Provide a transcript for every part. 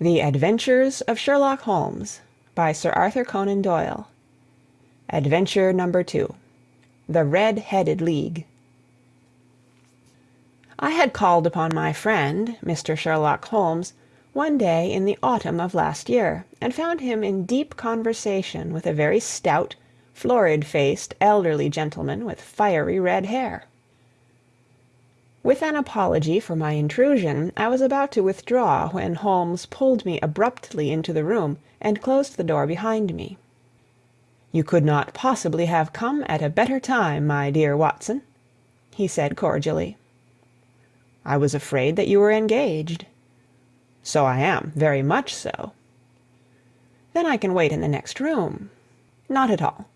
THE ADVENTURES OF SHERLOCK HOLMES by Sir Arthur Conan Doyle Adventure No. 2 The Red headed League I had called upon my friend, Mr. Sherlock Holmes, one day in the autumn of last year, and found him in deep conversation with a very stout, florid faced, elderly gentleman with fiery red hair. With an apology for my intrusion, I was about to withdraw when Holmes pulled me abruptly into the room and closed the door behind me. "You could not possibly have come at a better time, my dear Watson," he said cordially. "I was afraid that you were engaged." "So I am, very much so." "Then I can wait in the next room." "Not at all.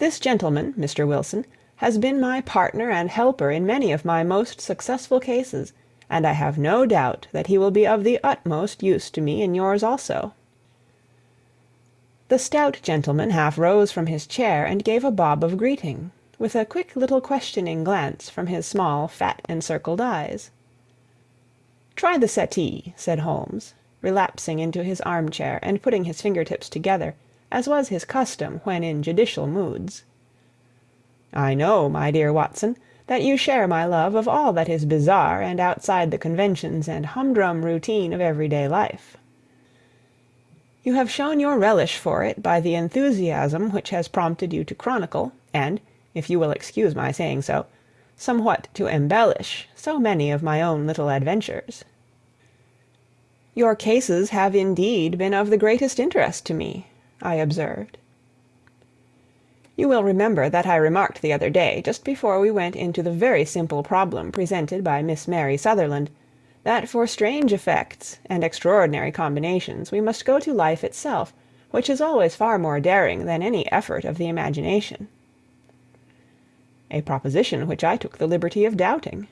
This gentleman, Mr. Wilson has been my partner and helper in many of my most successful cases, and I have no doubt that he will be of the utmost use to me in yours also." The stout gentleman half rose from his chair and gave a bob of greeting, with a quick little questioning glance from his small, fat, encircled eyes. "Try the settee," said Holmes, relapsing into his armchair and putting his finger tips together, as was his custom when in judicial moods. I know, my dear Watson, that you share my love of all that is bizarre and outside the conventions and humdrum routine of everyday life. You have shown your relish for it by the enthusiasm which has prompted you to chronicle, and, if you will excuse my saying so, somewhat to embellish, so many of my own little adventures. Your cases have indeed been of the greatest interest to me, I observed. You will remember that I remarked the other day, just before we went into the very simple problem presented by Miss Mary Sutherland, that for strange effects and extraordinary combinations we must go to life itself, which is always far more daring than any effort of the imagination. A proposition which I took the liberty of doubting.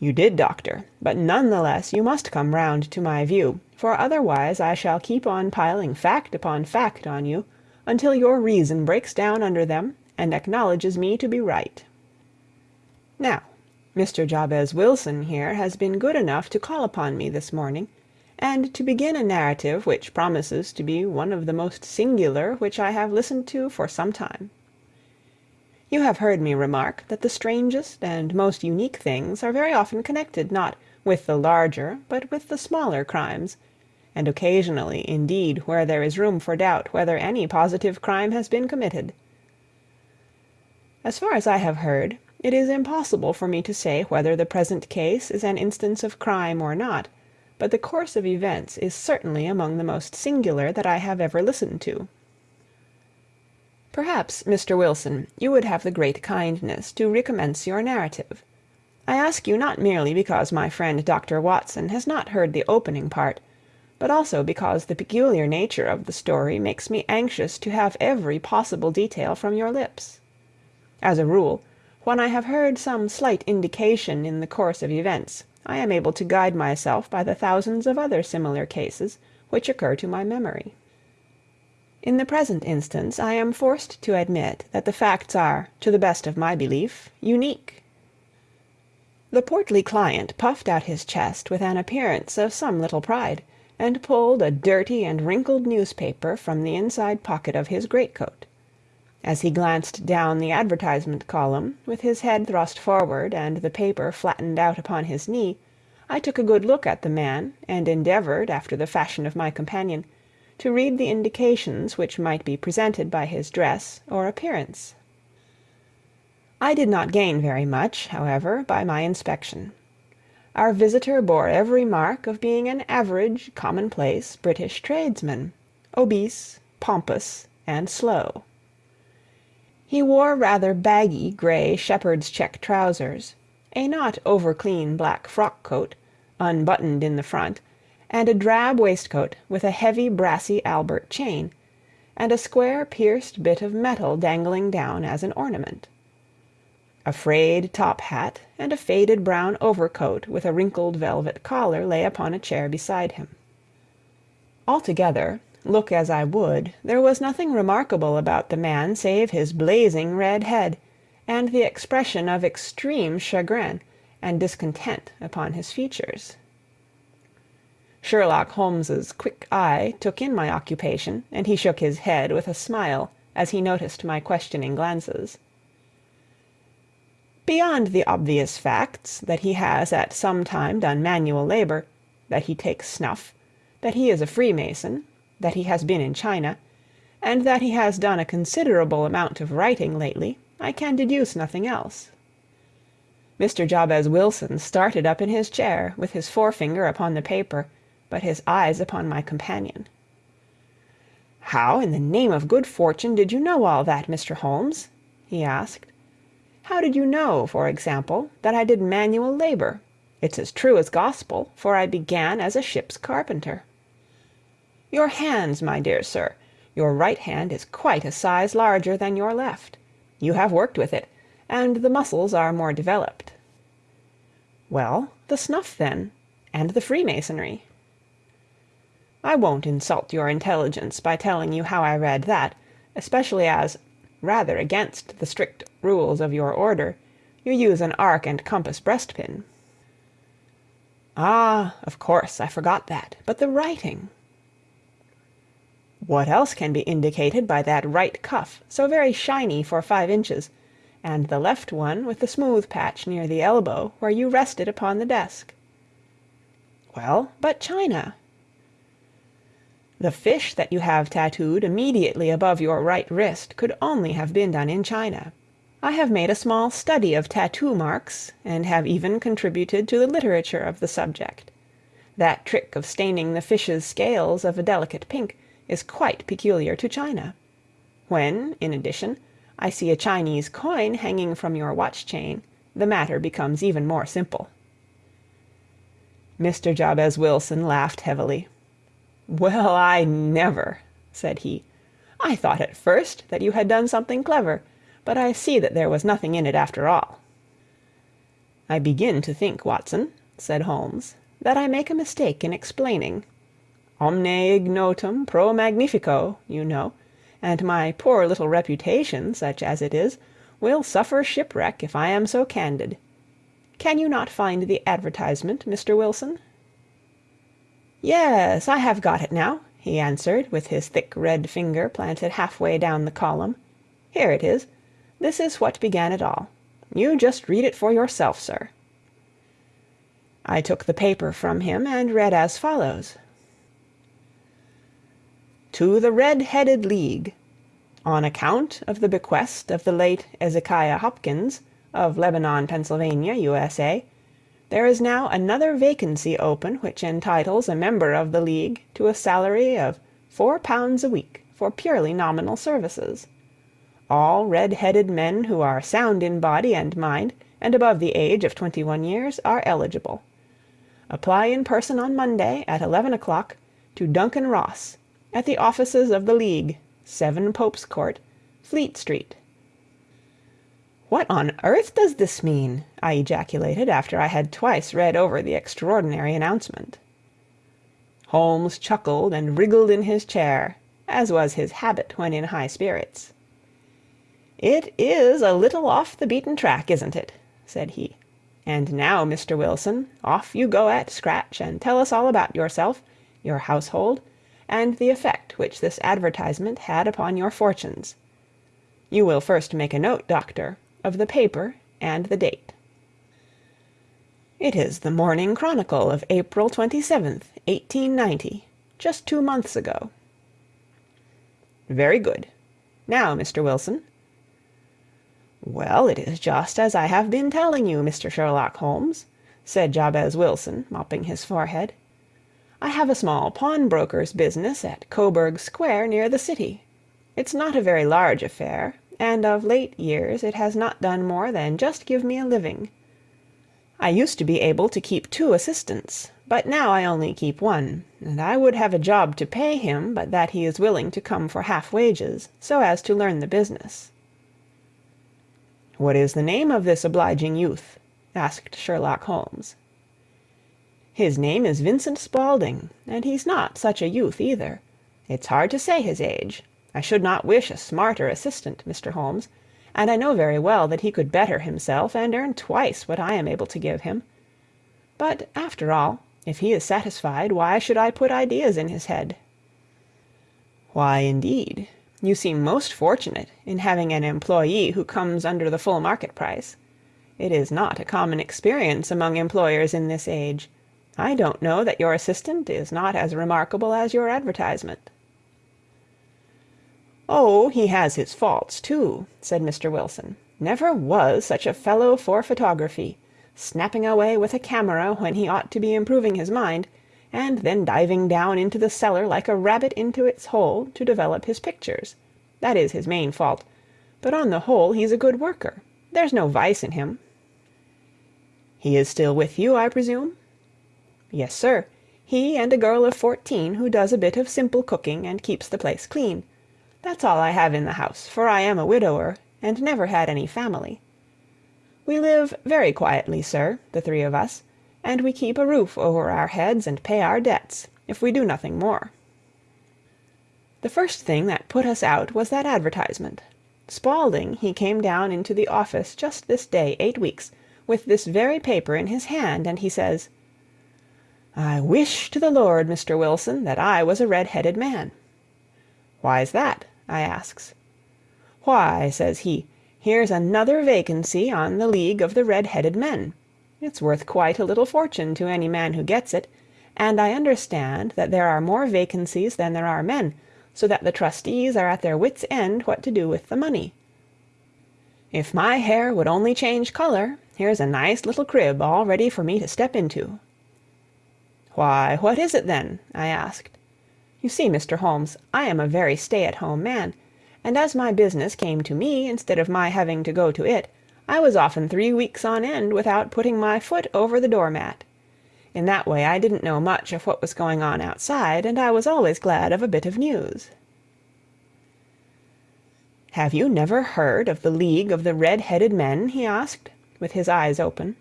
You did, doctor, but none the less you must come round to my view, for otherwise I shall keep on piling fact upon fact on you until your reason breaks down under them and acknowledges me to be right. Now, Mr. Jabez Wilson here has been good enough to call upon me this morning, and to begin a narrative which promises to be one of the most singular which I have listened to for some time. You have heard me remark that the strangest and most unique things are very often connected not with the larger but with the smaller crimes and occasionally, indeed, where there is room for doubt whether any positive crime has been committed. As far as I have heard, it is impossible for me to say whether the present case is an instance of crime or not, but the course of events is certainly among the most singular that I have ever listened to. Perhaps, Mr. Wilson, you would have the great kindness to recommence your narrative. I ask you not merely because my friend Dr. Watson has not heard the opening part, but also because the peculiar nature of the story makes me anxious to have every possible detail from your lips. As a rule, when I have heard some slight indication in the course of events, I am able to guide myself by the thousands of other similar cases which occur to my memory. In the present instance, I am forced to admit that the facts are, to the best of my belief, unique. The portly client puffed out his chest with an appearance of some little pride and pulled a dirty and wrinkled newspaper from the inside pocket of his greatcoat. As he glanced down the advertisement column, with his head thrust forward and the paper flattened out upon his knee, I took a good look at the man, and endeavored, after the fashion of my companion, to read the indications which might be presented by his dress or appearance. I did not gain very much, however, by my inspection. Our visitor bore every mark of being an average, commonplace British tradesman, obese, pompous, and slow. He wore rather baggy grey shepherd's check trousers, a not over clean black frock coat, unbuttoned in the front, and a drab waistcoat with a heavy brassy Albert chain, and a square pierced bit of metal dangling down as an ornament. A frayed top hat and a faded brown overcoat with a wrinkled velvet collar lay upon a chair beside him. Altogether, look as I would, there was nothing remarkable about the man save his blazing red head, and the expression of extreme chagrin and discontent upon his features. Sherlock Holmes's quick eye took in my occupation, and he shook his head with a smile as he noticed my questioning glances. "Beyond the obvious facts that he has at some time done manual labor, that he takes snuff, that he is a Freemason, that he has been in China, and that he has done a considerable amount of writing lately, I can deduce nothing else." Mr. Jabez Wilson started up in his chair, with his forefinger upon the paper, but his eyes upon my companion. "How, in the name of good fortune, did you know all that, Mr. Holmes?" he asked. "How did you know, for example, that I did manual labor? It's as true as gospel, for I began as a ship's carpenter." "Your hands, my dear sir. Your right hand is quite a size larger than your left. You have worked with it, and the muscles are more developed." "Well, the snuff, then, and the Freemasonry?" I won't insult your intelligence by telling you how I read that, especially as, rather against the strict rules of your order, you use an arc and compass breastpin." "Ah, of course, I forgot that. But the writing?" "What else can be indicated by that right cuff, so very shiny for five inches, and the left one with the smooth patch near the elbow where you rest it upon the desk?" "Well, but China?" The fish that you have tattooed immediately above your right wrist could only have been done in China. I have made a small study of tattoo marks, and have even contributed to the literature of the subject. That trick of staining the fish's scales of a delicate pink is quite peculiar to China. When, in addition, I see a Chinese coin hanging from your watch chain, the matter becomes even more simple." Mr. Jabez Wilson laughed heavily. "Well, I never!" said he. "I thought at first that you had done something clever, but I see that there was nothing in it after all." "I begin to think, Watson," said Holmes, "that I make a mistake in explaining. Omne ignotum pro magnifico, you know, and my poor little reputation, such as it is, will suffer shipwreck if I am so candid. Can you not find the advertisement, Mr. Wilson?" "Yes, I have got it now," he answered, with his thick red finger planted halfway down the column. "Here it is. This is what began it all. You just read it for yourself, sir." I took the paper from him and read as follows: "To the Red headed League. On account of the bequest of the late Ezekiah Hopkins, of Lebanon, Pennsylvania, U.S.A. There is now another vacancy open which entitles a member of the League to a salary of four pounds a week for purely nominal services. All red headed men who are sound in body and mind and above the age of twenty one years are eligible. Apply in person on Monday at eleven o'clock to Duncan Ross, at the offices of the League, 7 Pope's Court, Fleet Street. "What on earth does this mean?" I ejaculated, after I had twice read over the extraordinary announcement. Holmes chuckled and wriggled in his chair, as was his habit when in high spirits. "It is a little off the beaten track, isn't it?" said he. "And now, Mr. Wilson, off you go at scratch and tell us all about yourself, your household, and the effect which this advertisement had upon your fortunes. You will first make a note, doctor of the paper and the date. It is the Morning Chronicle of April 27th, 1890, just two months ago. Very good. Now, Mr. Wilson. Well, it is just as I have been telling you, Mr. Sherlock Holmes, said Jabez Wilson, mopping his forehead. I have a small pawnbroker's business at Coburg Square, near the city. It's not a very large affair, and of late years it has not done more than just give me a living. I used to be able to keep two assistants, but now I only keep one, and I would have a job to pay him but that he is willing to come for half wages, so as to learn the business." "What is the name of this obliging youth?" asked Sherlock Holmes. "His name is Vincent Spaulding, and he's not such a youth either. It's hard to say his age. I should not wish a smarter assistant, Mr. Holmes, and I know very well that he could better himself and earn twice what I am able to give him. But, after all, If he is satisfied, why should I put ideas in his head?" "Why, indeed? You seem most fortunate in having an employee who comes under the full market price. It is not a common experience among employers in this age. I don't know that your assistant is not as remarkable as your advertisement." "Oh, he has his faults, too," said Mr. Wilson. "Never was such a fellow for photography snapping away with a camera when he ought to be improving his mind, and then diving down into the cellar like a rabbit into its hole to develop his pictures. That is his main fault; but on the whole he's a good worker. There's no vice in him." "He is still with you, I presume?" "Yes, sir. He and a girl of fourteen who does a bit of simple cooking and keeps the place clean. That's all I have in the house, for I am a widower, and never had any family. We live very quietly, sir, the three of us, and we keep a roof over our heads and pay our debts, if we do nothing more. The first thing that put us out was that advertisement. Spaulding, he came down into the office just this day eight weeks, with this very paper in his hand, and he says, "I wish to the Lord, Mr. Wilson, that I was a red-headed man." "Why's that?" I asks. "Why," says he. Here's another vacancy on the League of the Red headed Men. It's worth quite a little fortune to any man who gets it, and I understand that there are more vacancies than there are men, so that the trustees are at their wits' end what to do with the money. If my hair would only change color, here's a nice little crib all ready for me to step into." "Why, what is it, then?" I asked. You see, Mr. Holmes, I am a very stay at home man and as my business came to me instead of my having to go to it, I was often three weeks on end without putting my foot over the door mat. In that way I didn't know much of what was going on outside, and I was always glad of a bit of news. "Have you never heard of the League of the Red headed Men?" he asked, with his eyes open.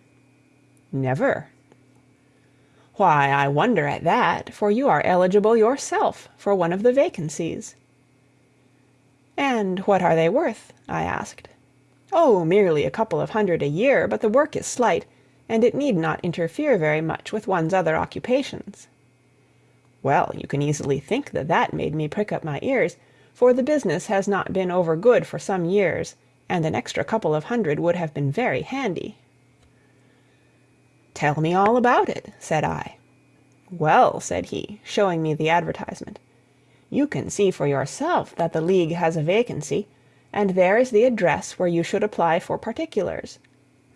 "Never." "Why, I wonder at that, for you are eligible yourself for one of the vacancies. "And what are they worth?" I asked. "Oh, merely a couple of hundred a year, but the work is slight, and it need not interfere very much with one's other occupations." Well, you can easily think that that made me prick up my ears, for the business has not been over good for some years, and an extra couple of hundred would have been very handy. "Tell me all about it," said I. "Well," said he, showing me the advertisement. You can see for yourself that the League has a vacancy, and there is the address where you should apply for particulars.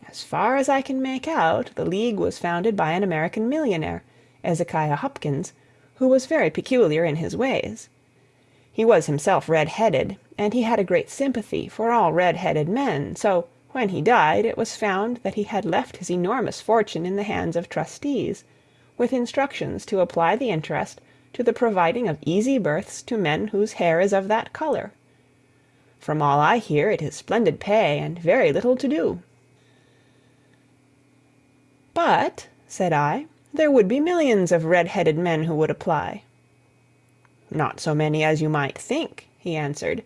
As far as I can make out, the League was founded by an American millionaire, Ezekiah Hopkins, who was very peculiar in his ways. He was himself red-headed, and he had a great sympathy for all red-headed men, so, when he died, it was found that he had left his enormous fortune in the hands of trustees, with instructions to apply the interest to the providing of easy berths to men whose hair is of that color. From all I hear, it is splendid pay and very little to do." "But," said I, "there would be millions of red headed men who would apply." "Not so many as you might think," he answered.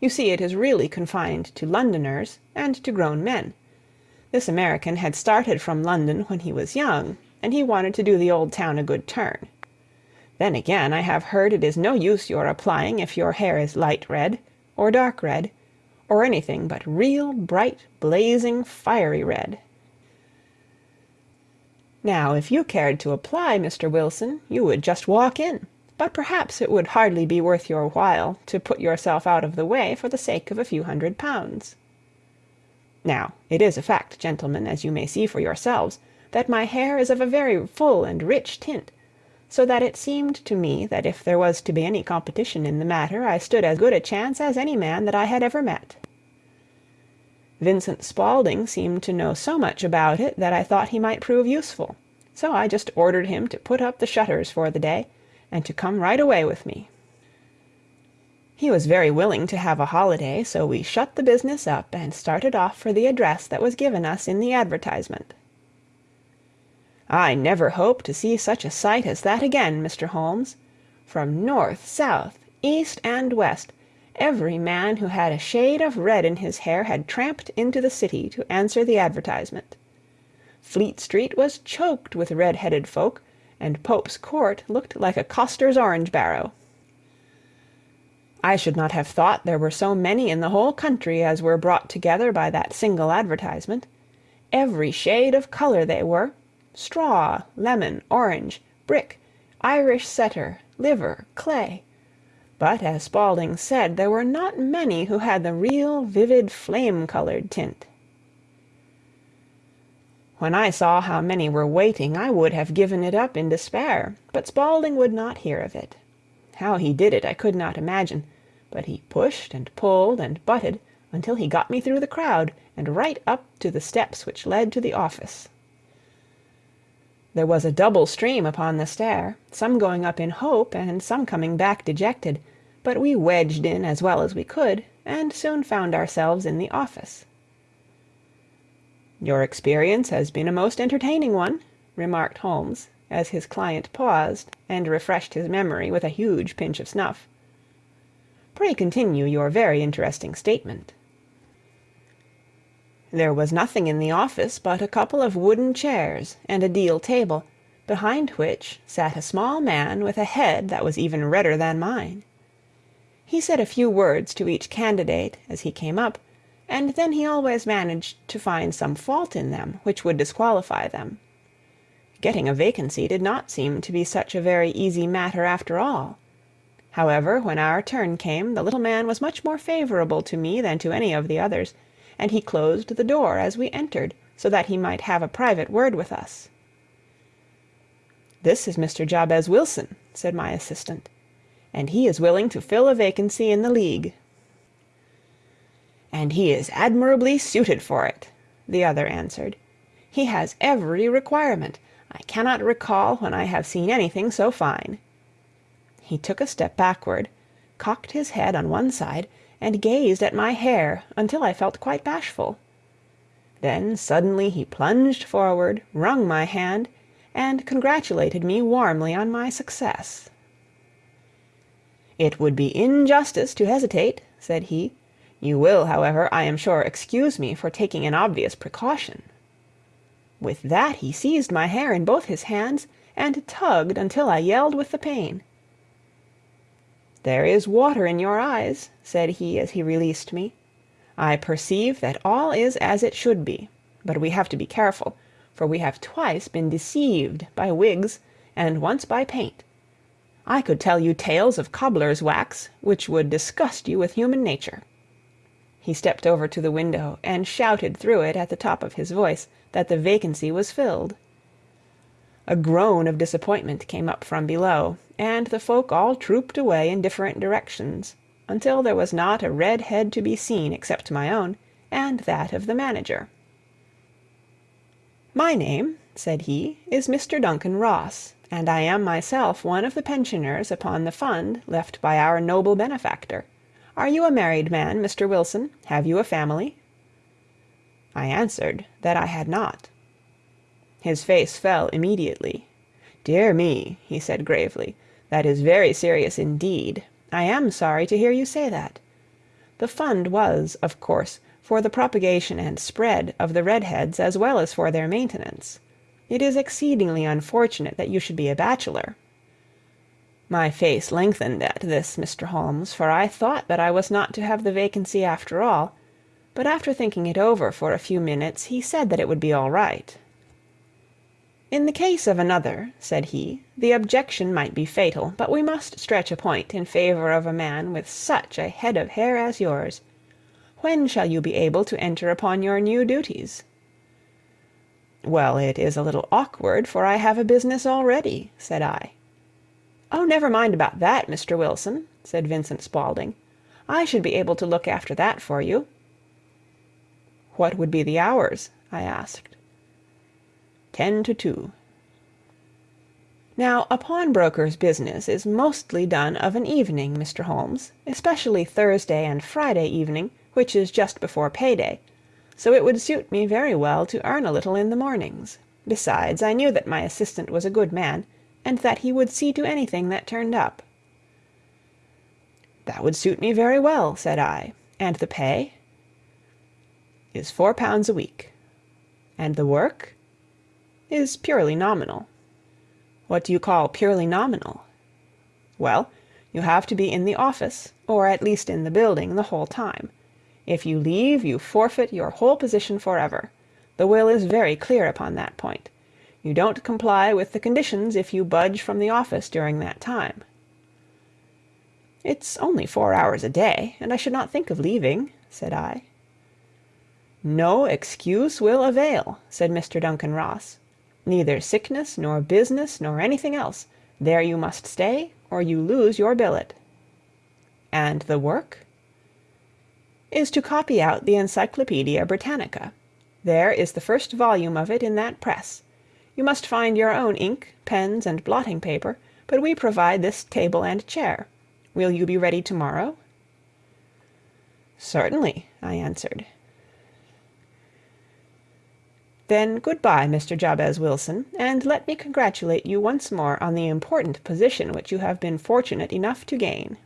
"You see it is really confined to Londoners, and to grown men. This American had started from London when he was young, and he wanted to do the old town a good turn. Then again, I have heard it is no use your applying if your hair is light red, or dark red, or anything but real bright, blazing, fiery red. Now, if you cared to apply, Mr. Wilson, you would just walk in; but perhaps it would hardly be worth your while to put yourself out of the way for the sake of a few hundred pounds. Now, it is a fact, gentlemen, as you may see for yourselves, that my hair is of a very full and rich tint so that it seemed to me that if there was to be any competition in the matter I stood as good a chance as any man that I had ever met. Vincent Spaulding seemed to know so much about it that I thought he might prove useful, so I just ordered him to put up the shutters for the day, and to come right away with me. He was very willing to have a holiday, so we shut the business up and started off for the address that was given us in the advertisement. I never hope to see such a sight as that again, Mr. Holmes. From north, south, east, and west, every man who had a shade of red in his hair had tramped into the city to answer the advertisement. Fleet Street was choked with red headed folk, and Pope's Court looked like a coster's orange barrow. I should not have thought there were so many in the whole country as were brought together by that single advertisement. Every shade of colour they were straw, lemon, orange, brick, Irish setter, liver, clay; but, as Spaulding said, there were not many who had the real vivid flame coloured tint. When I saw how many were waiting, I would have given it up in despair, but Spaulding would not hear of it. How he did it I could not imagine, but he pushed and pulled and butted until he got me through the crowd, and right up to the steps which led to the office. There was a double stream upon the stair, some going up in hope, and some coming back dejected, but we wedged in as well as we could, and soon found ourselves in the office. "Your experience has been a most entertaining one," remarked Holmes, as his client paused and refreshed his memory with a huge pinch of snuff. "Pray continue your very interesting statement." There was nothing in the office but a couple of wooden chairs and a deal table, behind which sat a small man with a head that was even redder than mine. He said a few words to each candidate as he came up, and then he always managed to find some fault in them which would disqualify them. Getting a vacancy did not seem to be such a very easy matter after all. However, when our turn came, the little man was much more favourable to me than to any of the others and he closed the door as we entered, so that he might have a private word with us. "This is Mr. Jabez Wilson," said my assistant, "and he is willing to fill a vacancy in the League." "And he is admirably suited for it," the other answered. "He has every requirement. I cannot recall when I have seen anything so fine." He took a step backward, cocked his head on one side and gazed at my hair until I felt quite bashful. Then suddenly he plunged forward, wrung my hand, and congratulated me warmly on my success. "It would be injustice to hesitate," said he. "You will, however, I am sure, excuse me for taking an obvious precaution." With that he seized my hair in both his hands and tugged until I yelled with the pain. "There is water in your eyes," said he as he released me. "I perceive that all is as it should be. But we have to be careful, for we have twice been deceived by wigs and once by paint. I could tell you tales of cobbler's wax which would disgust you with human nature." He stepped over to the window and shouted through it at the top of his voice that the vacancy was filled. A groan of disappointment came up from below, and the folk all trooped away in different directions, until there was not a red head to be seen except my own, and that of the manager. "My name," said he, "is Mr. Duncan Ross, and I am myself one of the pensioners upon the fund left by our noble benefactor. Are you a married man, Mr. Wilson? Have you a family?" I answered that I had not. His face fell immediately. "Dear me!" he said gravely, "that is very serious indeed. I am sorry to hear you say that. The fund was, of course, for the propagation and spread of the Redheads as well as for their maintenance. It is exceedingly unfortunate that you should be a bachelor." My face lengthened at this, Mr. Holmes, for I thought that I was not to have the vacancy after all; but after thinking it over for a few minutes he said that it would be all right. "In the case of another," said he, "the objection might be fatal, but we must stretch a point in favor of a man with such a head of hair as yours. When shall you be able to enter upon your new duties?" "Well, it is a little awkward, for I have a business already," said I. "Oh, never mind about that, Mr. Wilson," said Vincent Spaulding. "I should be able to look after that for you." "What would be the hours?" I asked. Ten to two. Now a pawnbroker's business is mostly done of an evening, Mr. Holmes, especially Thursday and Friday evening, which is just before pay day, so it would suit me very well to earn a little in the mornings. Besides, I knew that my assistant was a good man, and that he would see to anything that turned up. "That would suit me very well," said I. "And the pay?" "Is four pounds a week." "And the work?" "Is purely nominal." What do you call purely nominal? Well, you have to be in the office, or at least in the building, the whole time. If you leave, you forfeit your whole position forever. The will is very clear upon that point. You don't comply with the conditions if you budge from the office during that time." "It's only four hours a day, and I should not think of leaving," said I. "No excuse will avail," said Mr. Duncan Ross. "Neither sickness, nor business, nor anything else. There you must stay, or you lose your billet." "And the work?" "Is to copy out the Encyclopaedia Britannica. There is the first volume of it in that press. You must find your own ink, pens, and blotting paper, but we provide this table and chair. Will you be ready to morrow?" "Certainly," I answered. "Then good by, Mr. Jabez Wilson, and let me congratulate you once more on the important position which you have been fortunate enough to gain."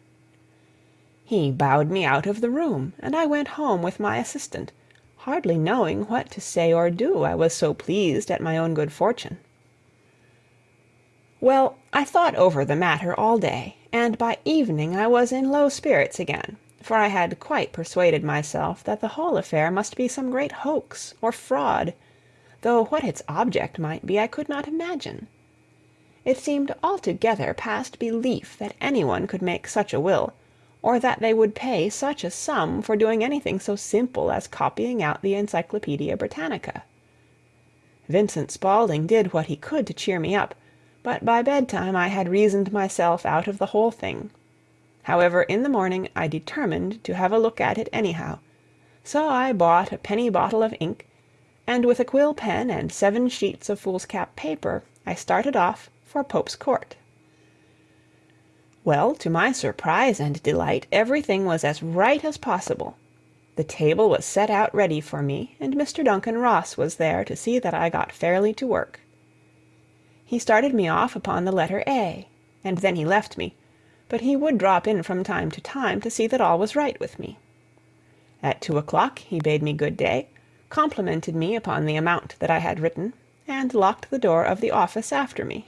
He bowed me out of the room, and I went home with my assistant hardly knowing what to say or do, I was so pleased at my own good fortune. Well, I thought over the matter all day, and by evening I was in low spirits again, for I had quite persuaded myself that the whole affair must be some great hoax or fraud, though what its object might be I could not imagine. It seemed altogether past belief that any one could make such a will or that they would pay such a sum for doing anything so simple as copying out the Encyclopaedia Britannica. Vincent Spaulding did what he could to cheer me up, but by bedtime I had reasoned myself out of the whole thing. However, in the morning I determined to have a look at it anyhow, so I bought a penny bottle of ink, and with a quill pen and seven sheets of foolscap paper I started off for Pope's Court. Well, to my surprise and delight, everything was as right as possible. The table was set out ready for me, and Mr. Duncan Ross was there to see that I got fairly to work. He started me off upon the letter A, and then he left me, but he would drop in from time to time to see that all was right with me. At two o'clock he bade me good day, complimented me upon the amount that I had written, and locked the door of the office after me.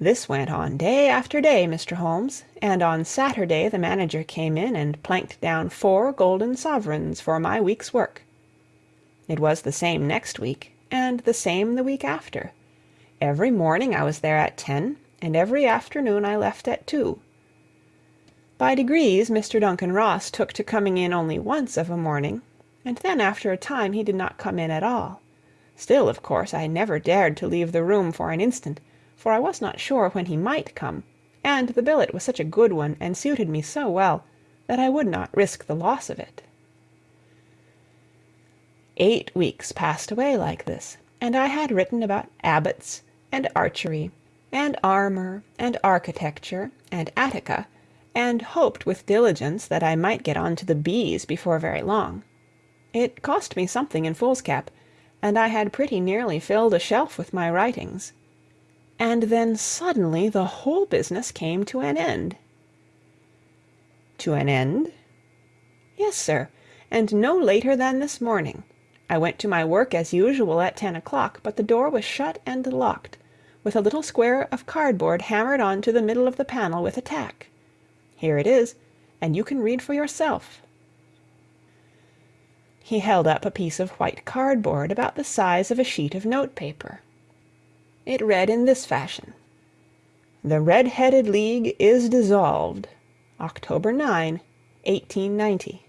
This went on day after day, Mr. Holmes, and on Saturday the manager came in and planked down four golden sovereigns for my week's work. It was the same next week, and the same the week after. Every morning I was there at ten, and every afternoon I left at two. By degrees Mr. Duncan Ross took to coming in only once of a morning, and then after a time he did not come in at all. Still, of course, I never dared to leave the room for an instant for I was not sure when he might come, and the billet was such a good one and suited me so well that I would not risk the loss of it. Eight weeks passed away like this, and I had written about abbots and archery and armor and architecture and Attica, and hoped with diligence that I might get on to the B's before very long. It cost me something in foolscap, and I had pretty nearly filled a shelf with my writings and then suddenly the whole business came to an end. To an end? Yes, sir, and no later than this morning. I went to my work as usual at ten o'clock, but the door was shut and locked, with a little square of cardboard hammered on to the middle of the panel with a tack. Here it is, and you can read for yourself. He held up a piece of white cardboard about the size of a sheet of note paper. It read in this fashion: "The Red headed League is dissolved. October 9, 1890."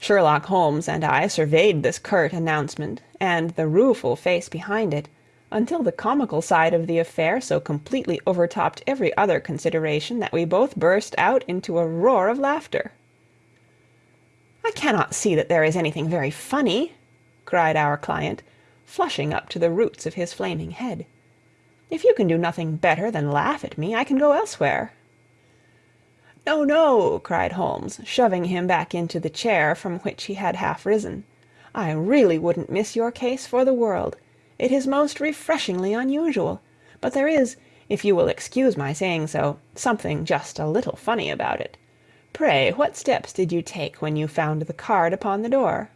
Sherlock Holmes and I surveyed this curt announcement, and the rueful face behind it, until the comical side of the affair so completely overtopped every other consideration that we both burst out into a roar of laughter. "I cannot see that there is anything very funny," cried our client flushing up to the roots of his flaming head. "If you can do nothing better than laugh at me, I can go elsewhere." "No, no!" cried Holmes, shoving him back into the chair from which he had half risen. "I really wouldn't miss your case for the world. It is most refreshingly unusual. But there is, if you will excuse my saying so, something just a little funny about it. Pray, what steps did you take when you found the card upon the door?"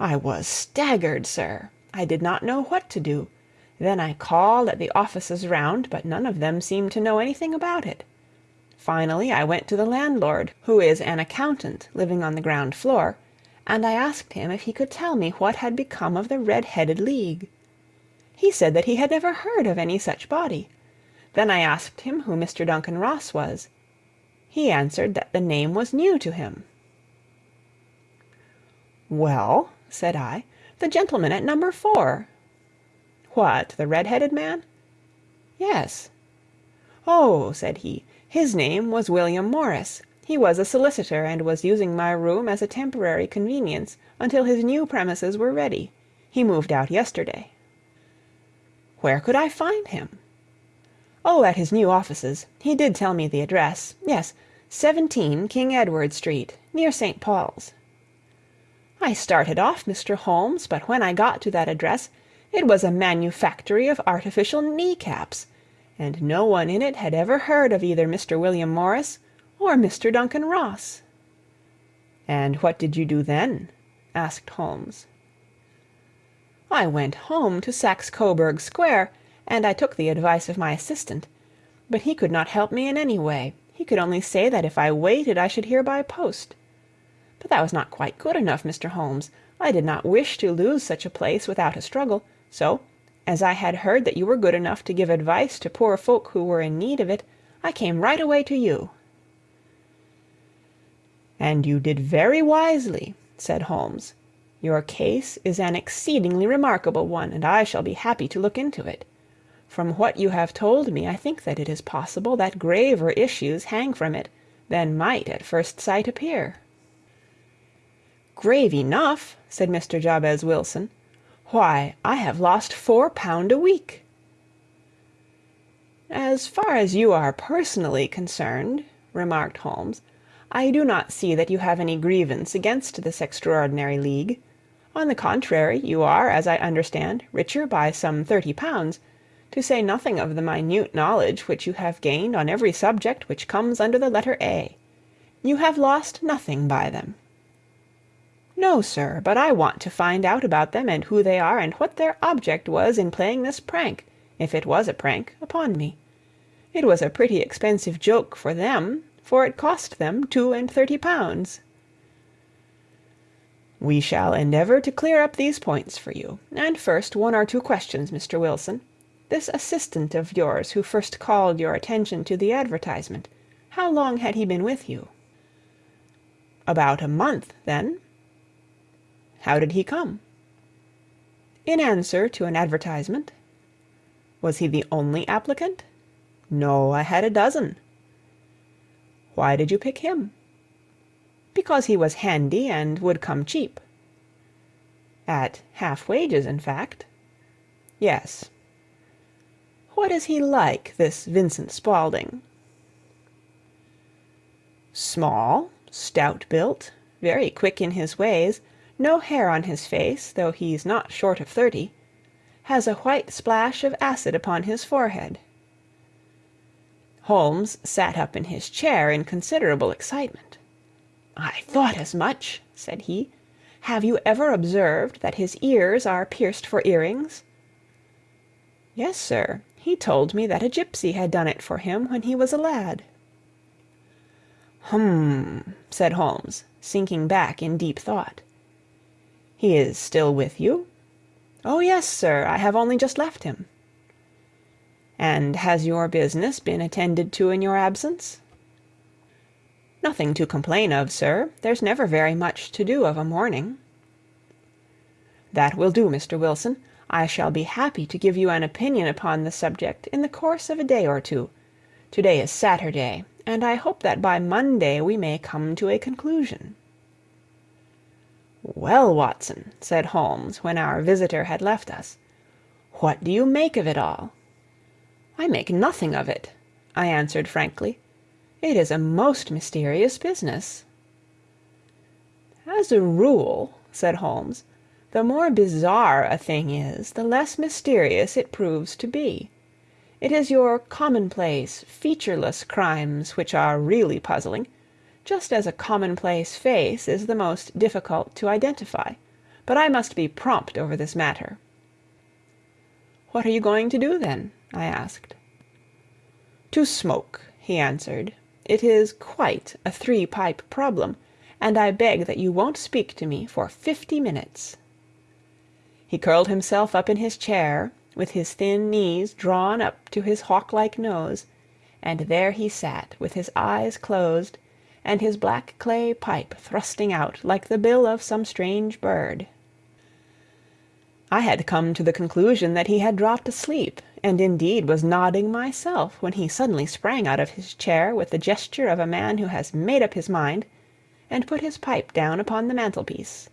I was staggered, sir. I did not know what to do. Then I called at the offices round, but none of them seemed to know anything about it. Finally I went to the landlord, who is an accountant living on the ground floor, and I asked him if he could tell me what had become of the Red headed League. He said that he had never heard of any such body. Then I asked him who Mr. Duncan Ross was. He answered that the name was new to him. "Well," said I, "the gentleman at number 4." "What, the red headed man?" "Yes." "Oh!" said he. His name was William Morris. He was a solicitor, and was using my room as a temporary convenience until his new premises were ready. He moved out yesterday." "Where could I find him?" "Oh, at his new offices. He did tell me the address. Yes, 17 King Edward Street, near St. Paul's." I started off, Mr. Holmes, but when I got to that address it was a manufactory of artificial knee caps and no one in it had ever heard of either Mr. William Morris or Mr. Duncan Ross." "And what did you do then?" asked Holmes. "I went home to Saxe Coburg Square, and I took the advice of my assistant. But he could not help me in any way. He could only say that if I waited I should hear by post. But that was not quite good enough, Mr. Holmes. I did not wish to lose such a place without a struggle, so as I had heard that you were good enough to give advice to poor folk who were in need of it, I came right away to you." "And you did very wisely," said Holmes. "Your case is an exceedingly remarkable one, and I shall be happy to look into it. From what you have told me I think that it is possible that graver issues hang from it than might at first sight appear." "Grave enough!" said Mr. Jabez Wilson. Why, I have lost four pound a week." "As far as you are personally concerned," remarked Holmes, "I do not see that you have any grievance against this extraordinary league. On the contrary, you are, as I understand, richer by some thirty pounds, to say nothing of the minute knowledge which you have gained on every subject which comes under the letter A. You have lost nothing by them. "No, sir; but I want to find out about them, and who they are, and what their object was in playing this prank, if it was a prank, upon me. It was a pretty expensive joke for them, for it cost them two and thirty pounds." "We shall endeavor to clear up these points for you. And first, one or two questions, Mr. Wilson. This assistant of yours who first called your attention to the advertisement, how long had he been with you?" "About a month, then. How did he come?" "In answer to an advertisement." "Was he the only applicant?" "No, I had a dozen." "Why did you pick him?" "Because he was handy and would come cheap." "At half wages, in fact?" "Yes." "What is he like, this Vincent Spaulding?" "Small, stout built, very quick in his ways no hair on his face, though he's not short of thirty; has a white splash of acid upon his forehead." Holmes sat up in his chair in considerable excitement. "I thought as much," said he. "Have you ever observed that his ears are pierced for earrings?" "Yes, sir. He told me that a gipsy had done it for him when he was a lad." "Hum!" said Holmes, sinking back in deep thought. "He is still with you?" "Oh yes, sir; I have only just left him." "And has your business been attended to in your absence?" "Nothing to complain of, sir. There's never very much to do of a morning." "That will do, Mr. Wilson. I shall be happy to give you an opinion upon the subject in the course of a day or two. To day is Saturday, and I hope that by Monday we may come to a conclusion." "Well, Watson," said Holmes, when our visitor had left us, "what do you make of it all?" "I make nothing of it," I answered frankly. "It is a most mysterious business." "As a rule," said Holmes, "the more bizarre a thing is, the less mysterious it proves to be. It is your commonplace, featureless crimes which are really puzzling just as a commonplace face is the most difficult to identify. But I must be prompt over this matter." "What are you going to do, then?" I asked. "To smoke," he answered. "It is quite a three pipe problem, and I beg that you won't speak to me for fifty minutes." He curled himself up in his chair, with his thin knees drawn up to his hawk like nose, and there he sat with his eyes closed, and his black clay pipe thrusting out like the bill of some strange bird. I had come to the conclusion that he had dropped asleep, and indeed was nodding myself, when he suddenly sprang out of his chair with the gesture of a man who has made up his mind, and put his pipe down upon the mantelpiece.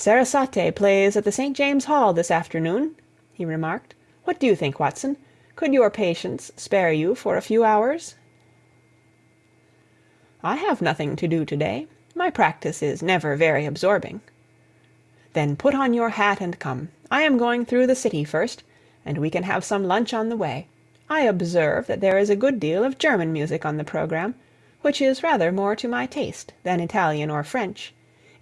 "Sarasate plays at the St. James Hall this afternoon," he remarked. "What do you think, Watson? Could your patients spare you for a few hours?" "I have nothing to do to day. My practice is never very absorbing." "Then put on your hat and come. I am going through the city first, and we can have some lunch on the way. I observe that there is a good deal of German music on the programme, which is rather more to my taste than Italian or French.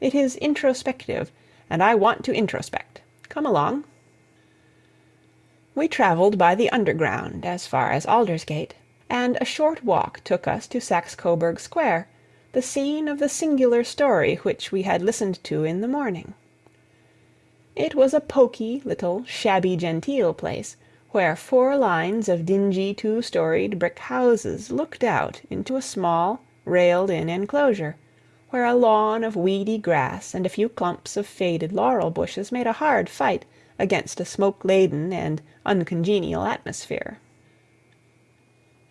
It is introspective, and I want to introspect. Come along." We travelled by the Underground as far as Aldersgate, and a short walk took us to Saxe Coburg Square, the scene of the singular story which we had listened to in the morning. It was a poky, little, shabby genteel place, where four lines of dingy two storied brick houses looked out into a small, railed in enclosure, where a lawn of weedy grass and a few clumps of faded laurel bushes made a hard fight against a smoke laden and uncongenial atmosphere.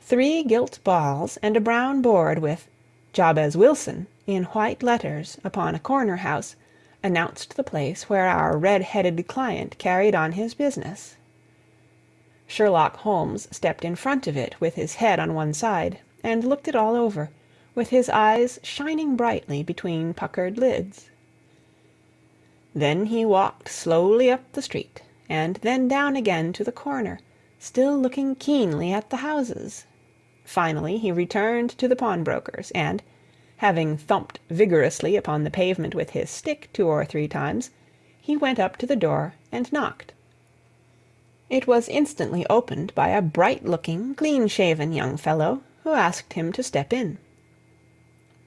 Three gilt balls and a brown board with "Jabez Wilson" in white letters upon a corner house announced the place where our red headed client carried on his business. Sherlock Holmes stepped in front of it with his head on one side, and looked it all over, with his eyes shining brightly between puckered lids. Then he walked slowly up the street, and then down again to the corner, still looking keenly at the houses. Finally he returned to the pawnbroker's, and, having thumped vigorously upon the pavement with his stick two or three times, he went up to the door and knocked. It was instantly opened by a bright looking, clean shaven young fellow, who asked him to step in.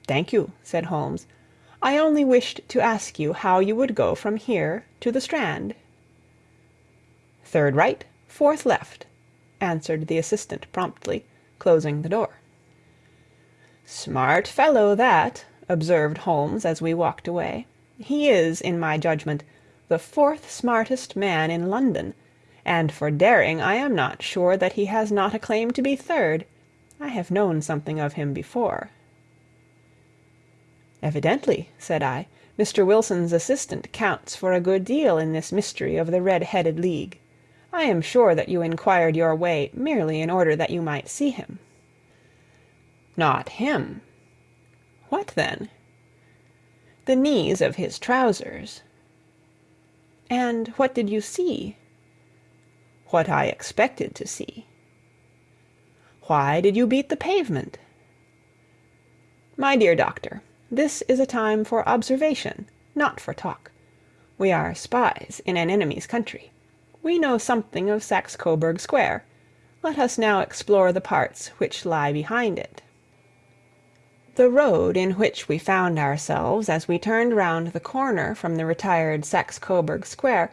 "Thank you," said Holmes. I only wished to ask you how you would go from here to the Strand." "Third right, fourth left," answered the assistant promptly, closing the door. "Smart fellow that," observed Holmes as we walked away. "He is, in my judgment, the fourth smartest man in London, and for daring I am not sure that he has not a claim to be third. I have known something of him before. "Evidently," said I, "Mr. Wilson's assistant counts for a good deal in this mystery of the Red headed League. I am sure that you inquired your way merely in order that you might see him." "Not him." "What then?" "The knees of his trousers." "And what did you see?" "What I expected to see." "Why did you beat the pavement?" "My dear doctor. This is a time for observation, not for talk. We are spies in an enemy's country. We know something of Saxe Coburg Square. Let us now explore the parts which lie behind it. The road in which we found ourselves as we turned round the corner from the retired Saxe Coburg Square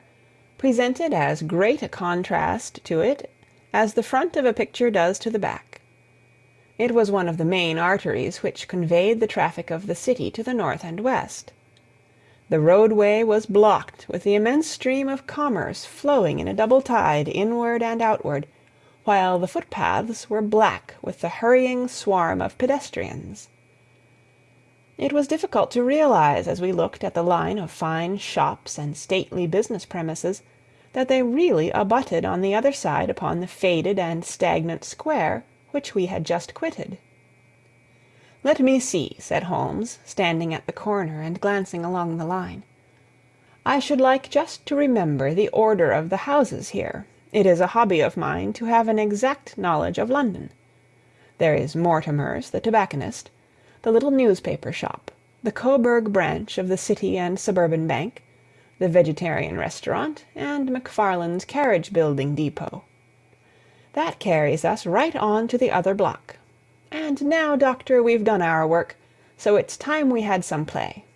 presented as great a contrast to it as the front of a picture does to the back. It was one of the main arteries which conveyed the traffic of the city to the north and west. The roadway was blocked with the immense stream of commerce flowing in a double tide inward and outward, while the footpaths were black with the hurrying swarm of pedestrians. It was difficult to realize as we looked at the line of fine shops and stately business premises that they really abutted on the other side upon the faded and stagnant square which we had just quitted. "Let me see," said Holmes, standing at the corner and glancing along the line. "I should like just to remember the order of the houses here. It is a hobby of mine to have an exact knowledge of London. There is Mortimer's, the tobacconist, the little newspaper shop, the Coburg branch of the City and Suburban Bank, the Vegetarian Restaurant, and McFarlane's Carriage Building Depot. That carries us right on to the other block. And now, doctor, we've done our work, so it's time we had some play.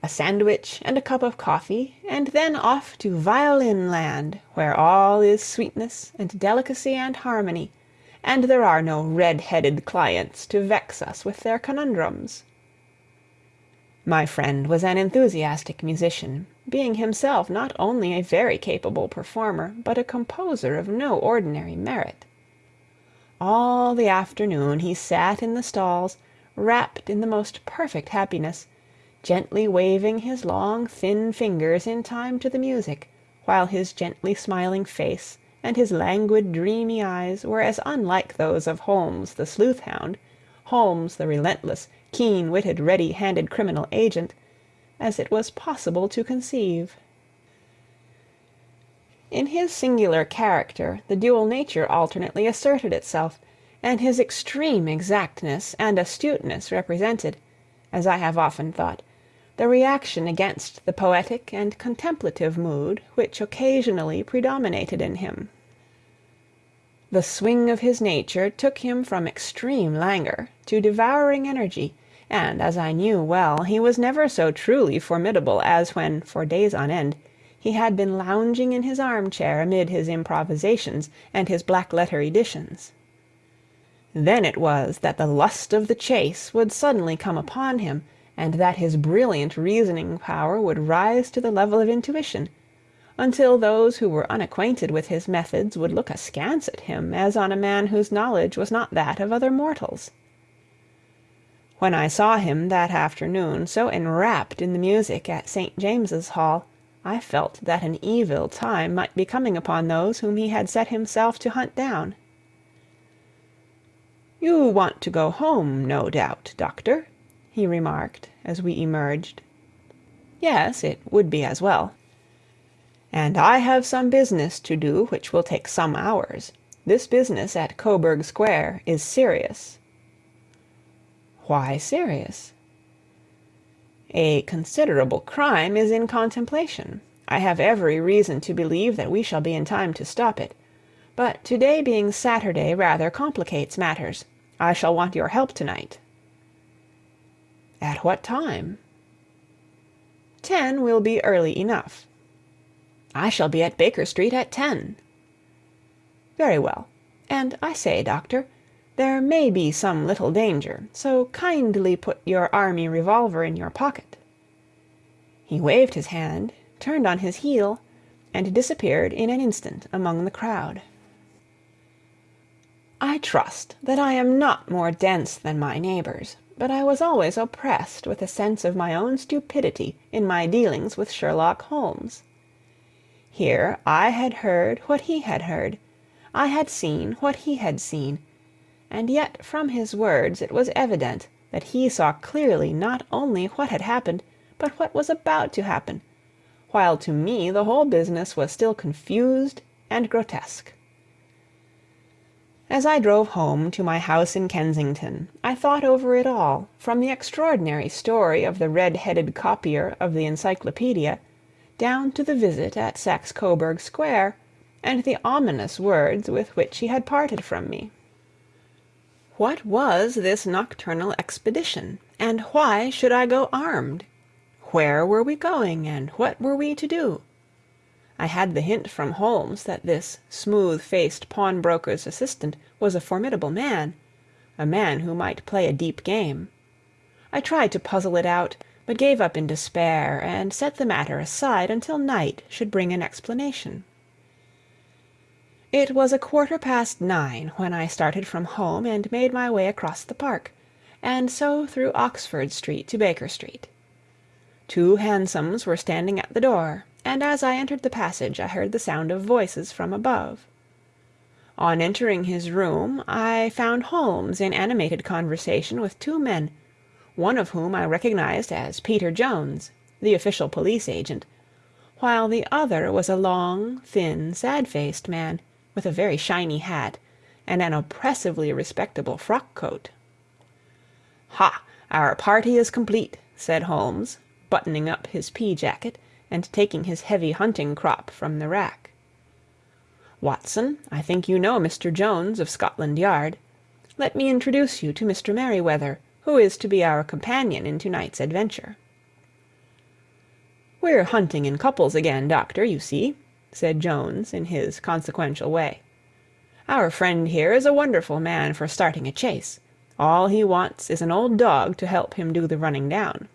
A sandwich and a cup of coffee, and then off to Violin Land, where all is sweetness and delicacy and harmony, and there are no red headed clients to vex us with their conundrums. My friend was an enthusiastic musician, being himself not only a very capable performer, but a composer of no ordinary merit. All the afternoon he sat in the stalls, wrapped in the most perfect happiness, gently waving his long thin fingers in time to the music, while his gently smiling face and his languid dreamy eyes were as unlike those of Holmes the sleuth hound, Holmes the relentless, keen witted, ready handed criminal agent, as it was possible to conceive. In his singular character the dual nature alternately asserted itself, and his extreme exactness and astuteness represented, as I have often thought, the reaction against the poetic and contemplative mood which occasionally predominated in him. The swing of his nature took him from extreme languor to devouring energy, and, as I knew well, he was never so truly formidable as when, for days on end, he had been lounging in his armchair amid his improvisations and his black letter editions. Then it was that the lust of the chase would suddenly come upon him, and that his brilliant reasoning power would rise to the level of intuition, until those who were unacquainted with his methods would look askance at him as on a man whose knowledge was not that of other mortals. When I saw him that afternoon so enwrapped in the music at St. James's Hall, I felt that an evil time might be coming upon those whom he had set himself to hunt down. "You want to go home, no doubt, doctor?" he remarked, as we emerged. "Yes, it would be as well." "And I have some business to do which will take some hours. This business at Coburg Square is serious." "Why serious?" "A considerable crime is in contemplation. I have every reason to believe that we shall be in time to stop it. But to day being Saturday rather complicates matters. I shall want your help to night. "At what time?" "Ten will be early enough." "I shall be at Baker Street at ten." "Very well. And I say, doctor, there may be some little danger, so kindly put your army revolver in your pocket." He waved his hand, turned on his heel, and disappeared in an instant among the crowd. I trust that I am not more dense than my neighbors but I was always oppressed with a sense of my own stupidity in my dealings with Sherlock Holmes. Here I had heard what he had heard, I had seen what he had seen, and yet from his words it was evident that he saw clearly not only what had happened, but what was about to happen, while to me the whole business was still confused and grotesque. As I drove home to my house in Kensington, I thought over it all, from the extraordinary story of the red headed copier of the Encyclopaedia, down to the visit at Saxe Coburg Square, and the ominous words with which he had parted from me. What was this nocturnal expedition, and why should I go armed? Where were we going, and what were we to do? I had the hint from Holmes that this smooth faced pawnbroker's assistant was a formidable man a man who might play a deep game. I tried to puzzle it out, but gave up in despair, and set the matter aside until night should bring an explanation. It was a quarter past nine when I started from home and made my way across the park, and so through Oxford Street to Baker Street. Two hansoms were standing at the door and as I entered the passage I heard the sound of voices from above. On entering his room I found Holmes in animated conversation with two men, one of whom I recognized as Peter Jones, the official police agent, while the other was a long, thin, sad faced man, with a very shiny hat and an oppressively respectable frock coat. "Ha! our party is complete," said Holmes, buttoning up his pea jacket and taking his heavy hunting crop from the rack. "Watson, I think you know Mr. Jones of Scotland Yard. Let me introduce you to Mr. Merryweather, who is to be our companion in to night's adventure." "We're hunting in couples again, doctor, you see," said Jones in his consequential way. "Our friend here is a wonderful man for starting a chase. All he wants is an old dog to help him do the running down."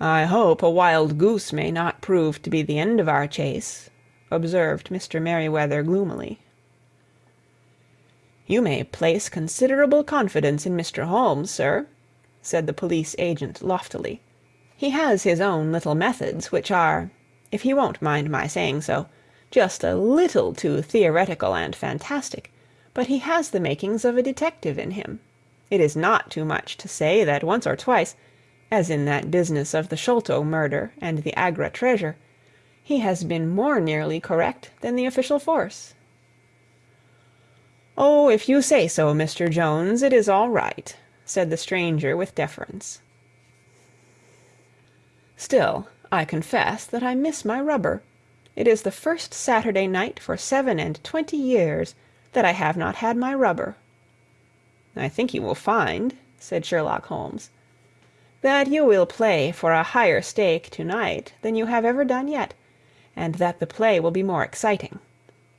"I hope a wild goose may not prove to be the end of our chase," observed Mr. Merryweather gloomily. "You may place considerable confidence in Mr. Holmes, sir," said the police agent loftily. "He has his own little methods, which are, if he won't mind my saying so, just a little too theoretical and fantastic but he has the makings of a detective in him. It is not too much to say that once or twice, as in that business of the Sholto murder and the Agra treasure, he has been more nearly correct than the official force." "Oh, if you say so, Mr. Jones, it is all right," said the stranger with deference. "Still, I confess that I miss my rubber. It is the first Saturday night for seven and twenty years that I have not had my rubber." "I think you will find," said Sherlock Holmes, "that you will play for a higher stake to night than you have ever done yet, and that the play will be more exciting.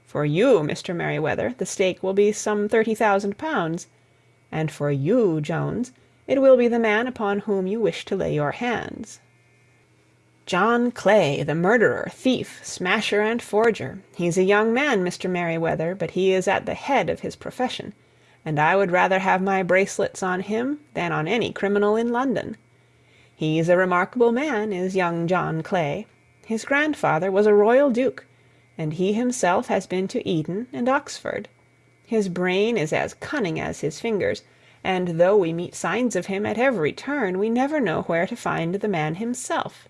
For you, Mr. Merryweather, the stake will be some thirty thousand pounds; and for you, Jones, it will be the man upon whom you wish to lay your hands. John Clay, the murderer, thief, smasher, and forger. He's a young man, Mr. Merryweather, but he is at the head of his profession, and I would rather have my bracelets on him than on any criminal in London. He's a remarkable man, is young John Clay. His grandfather was a royal duke, and he himself has been to Eton and Oxford. His brain is as cunning as his fingers, and though we meet signs of him at every turn, we never know where to find the man himself.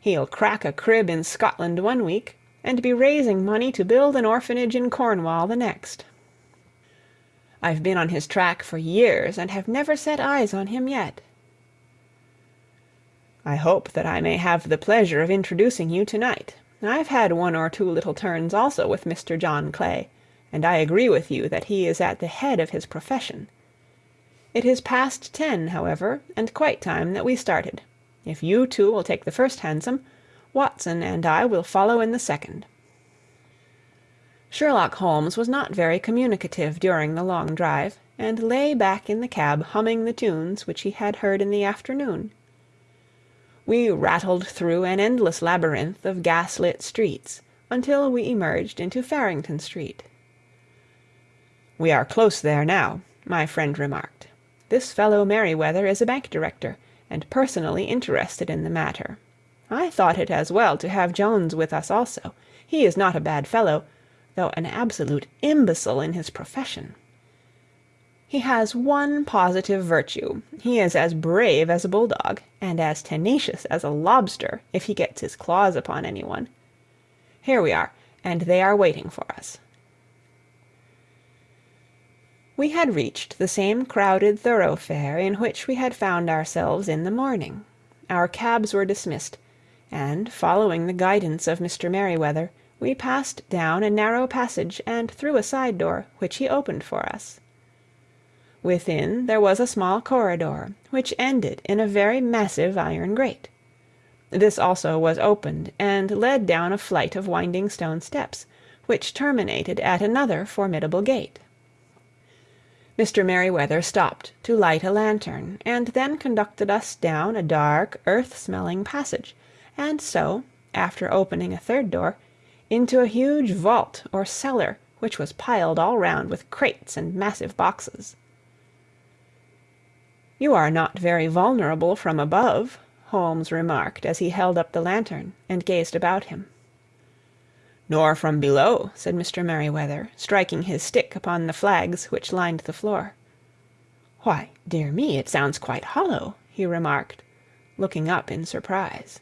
He'll crack a crib in Scotland one week, and be raising money to build an orphanage in Cornwall the next. I've been on his track for years, and have never set eyes on him yet. I hope that I may have the pleasure of introducing you to night. I've had one or two little turns also with Mr. John Clay, and I agree with you that he is at the head of his profession. It is past ten, however, and quite time that we started. If you two will take the first hansom, Watson and I will follow in the second." Sherlock Holmes was not very communicative during the long drive, and lay back in the cab humming the tunes which he had heard in the afternoon. We rattled through an endless labyrinth of gas-lit streets until we emerged into Farrington Street. "We are close there now," my friend remarked. "This fellow Merryweather is a bank director and personally interested in the matter. I thought it as well to have Jones with us also. He is not a bad fellow, though an absolute imbecile in his profession. He has one positive virtue: he is as brave as a bulldog, and as tenacious as a lobster if he gets his claws upon any one. Here we are, and they are waiting for us. We had reached the same crowded thoroughfare in which we had found ourselves in the morning. Our cabs were dismissed, and, following the guidance of Mr. Merryweather, we passed down a narrow passage and through a side door, which he opened for us. Within there was a small corridor, which ended in a very massive iron grate. This also was opened, and led down a flight of winding stone steps, which terminated at another formidable gate. Mr. Merryweather stopped to light a lantern, and then conducted us down a dark, earth-smelling passage, and so, after opening a third door, into a huge vault or cellar, which was piled all round with crates and massive boxes. "You are not very vulnerable from above," Holmes remarked as he held up the lantern and gazed about him. "Nor from below," said Mr. Merryweather, striking his stick upon the flags which lined the floor. "Why, dear me, it sounds quite hollow," he remarked, looking up in surprise.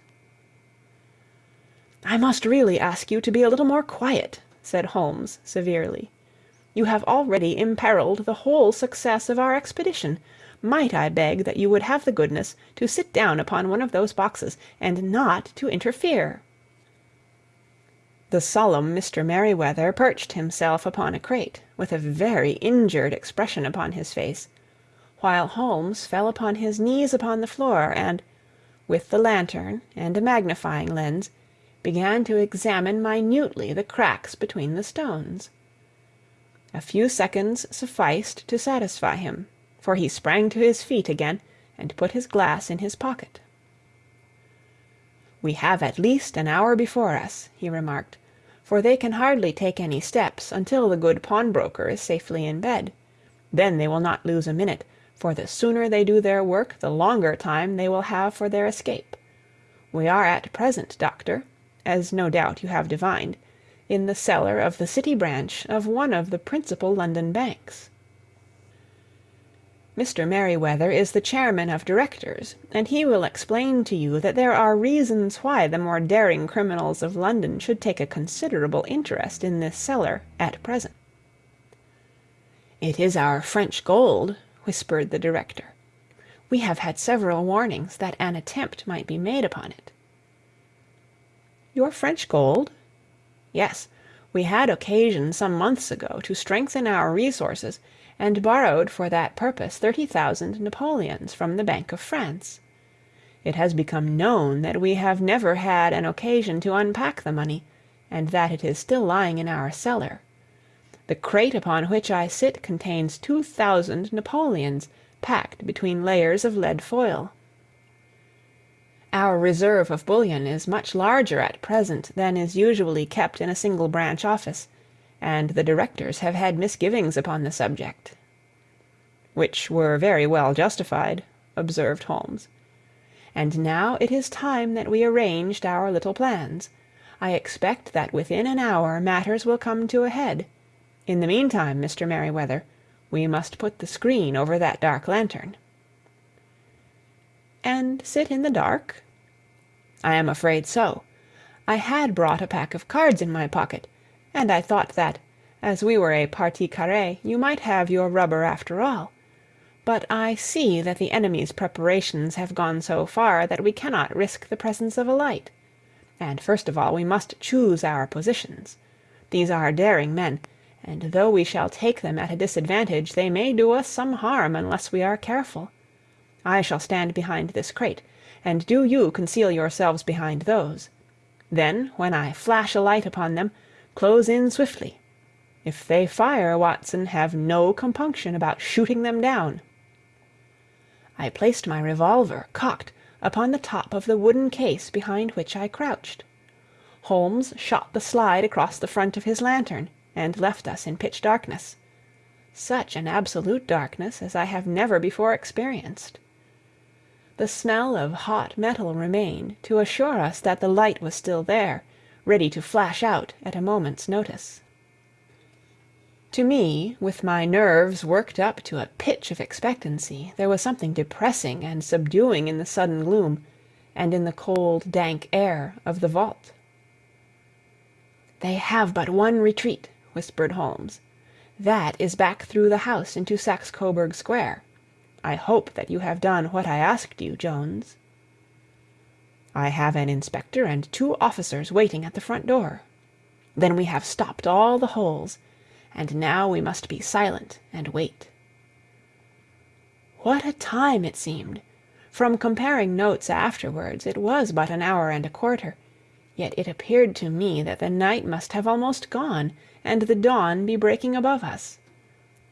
"I must really ask you to be a little more quiet," said Holmes severely. "You have already imperilled the whole success of our expedition. might I beg that you would have the goodness to sit down upon one of those boxes, and not to interfere?" The solemn Mr. Merryweather perched himself upon a crate, with a very injured expression upon his face, while Holmes fell upon his knees upon the floor, and, with the lantern and a magnifying lens, began to examine minutely the cracks between the stones. A few seconds sufficed to satisfy him, for he sprang to his feet again, and put his glass in his pocket. "We have at least an hour before us," he remarked, "for they can hardly take any steps until the good pawnbroker is safely in bed. Then they will not lose a minute, for the sooner they do their work the longer time they will have for their escape. We are at present, doctor, as no doubt you have divined, in the cellar of the City branch of one of the principal London banks. Mr. Merryweather is the chairman of directors, and he will explain to you that there are reasons why the more daring criminals of London should take a considerable interest in this cellar at present. "It is our French gold," whispered the director. "We have had several warnings that an attempt might be made upon it." "Your French gold?" "Yes. We had occasion some months ago to strengthen our resources, and borrowed for that purpose thirty thousand napoleons from the Bank of France. It has become known that we have never had an occasion to unpack the money, and that it is still lying in our cellar. The crate upon which I sit contains two thousand napoleons packed between layers of lead foil. Our reserve of bullion is much larger at present than is usually kept in a single branch office, and the directors have had misgivings upon the subject." "Which were very well justified," observed Holmes. "And now it is time that we arranged our little plans. I expect that within an hour matters will come to a head. In the meantime, Mr. Merryweather, we must put the screen over that dark lantern." "And sit in the dark?" "I am afraid so. I had brought a pack of cards in my pocket, and I thought that, as we were a partie carree, you might have your rubber after all. But I see that the enemy's preparations have gone so far that we cannot risk the presence of a light. And first of all we must choose our positions. These are daring men and though we shall take them at a disadvantage, they may do us some harm unless we are careful. I shall stand behind this crate, and do you conceal yourselves behind those. Then, when I flash a light upon them, close in swiftly. If they fire, Watson, have no compunction about shooting them down." I placed my revolver, cocked, upon the top of the wooden case behind which I crouched. Holmes shot the slide across the front of his lantern and left us in pitch darkness such an absolute darkness as I have never before experienced. The smell of hot metal remained to assure us that the light was still there, ready to flash out at a moment's notice. To me, with my nerves worked up to a pitch of expectancy, there was something depressing and subduing in the sudden gloom, and in the cold, dank air of the vault. "They have but one retreat," whispered Holmes. "That is back through the house into Saxe Coburg Square. I hope that you have done what I asked you, Jones." "I have an inspector and two officers waiting at the front door." "Then we have stopped all the holes. And now we must be silent and wait." What a time it seemed! From comparing notes afterwards, it was but an hour and a quarter, yet it appeared to me that the night must have almost gone and the dawn be breaking above us.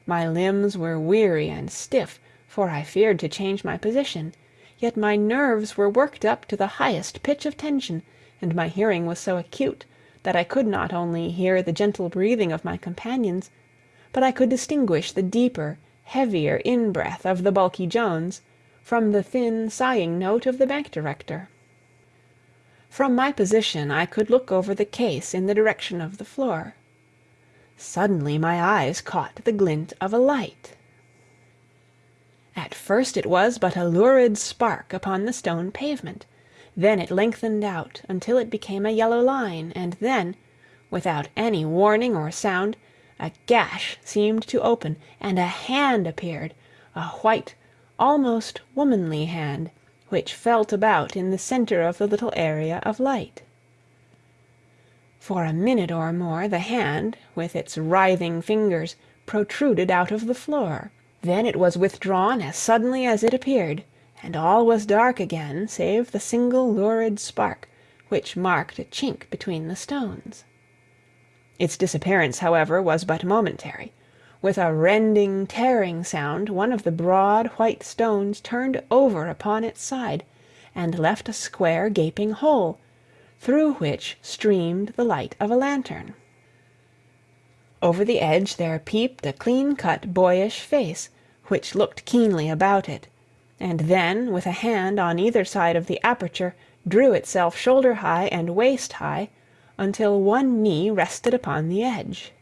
My limbs were weary and stiff, for I feared to change my position; yet my nerves were worked up to the highest pitch of tension, and my hearing was so acute that I could not only hear the gentle breathing of my companions, but I could distinguish the deeper, heavier in breath of the bulky Jones from the thin, sighing note of the bank director. From my position I could look over the case in the direction of the floor. Suddenly my eyes caught the glint of a light. At first it was but a lurid spark upon the stone pavement; then it lengthened out until it became a yellow line, and then, without any warning or sound, a gash seemed to open, and a hand appeared, a white, almost womanly hand, which felt about in the center of the little area of light. For a minute or more the hand, with its writhing fingers, protruded out of the floor. Then it was withdrawn as suddenly as it appeared, and all was dark again save the single lurid spark which marked a chink between the stones. Its disappearance, however, was but momentary. With a rending, tearing sound one of the broad, white stones turned over upon its side, and left a square, gaping hole, through which streamed the light of a lantern. Over the edge there peeped a clean-cut, boyish face, which looked keenly about it, and then, with a hand on either side of the aperture, drew itself shoulder high and waist high, until one knee rested upon the edge.